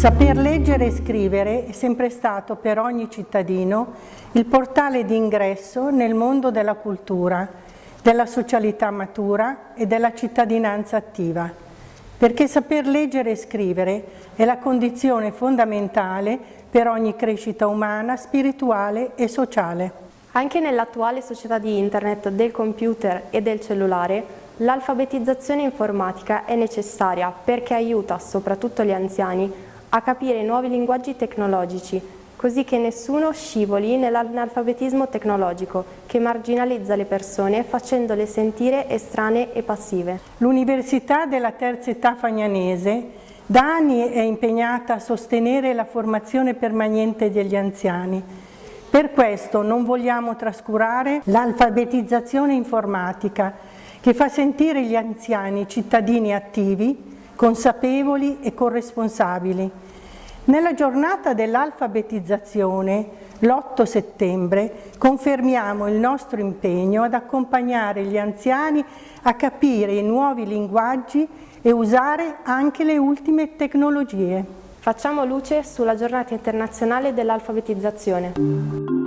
Saper leggere e scrivere è sempre stato per ogni cittadino il portale di ingresso nel mondo della cultura, della socialità matura e della cittadinanza attiva, perché saper leggere e scrivere è la condizione fondamentale per ogni crescita umana, spirituale e sociale. Anche nell'attuale società di internet, del computer e del cellulare, l'alfabetizzazione informatica è necessaria perché aiuta soprattutto gli anziani a capire nuovi linguaggi tecnologici, così che nessuno scivoli nell'analfabetismo tecnologico che marginalizza le persone facendole sentire estranee e passive. L'Università della Terza Età Fagnanese da anni è impegnata a sostenere la formazione permanente degli anziani. Per questo non vogliamo trascurare l'alfabetizzazione informatica che fa sentire gli anziani cittadini attivi, consapevoli e corresponsabili. Nella giornata dell'alfabetizzazione, l'8 settembre, confermiamo il nostro impegno ad accompagnare gli anziani a capire i nuovi linguaggi e usare anche le ultime tecnologie. Facciamo luce sulla giornata internazionale dell'alfabetizzazione.